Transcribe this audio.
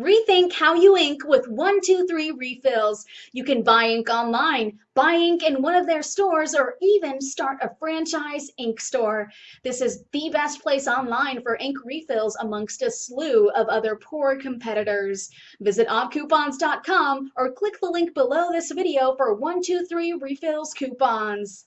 Rethink how you ink with 123 refills. You can buy ink online, buy ink in one of their stores, or even start a franchise ink store. This is the best place online for ink refills amongst a slew of other poor competitors. Visit oddcoupons.com or click the link below this video for 123 refills coupons.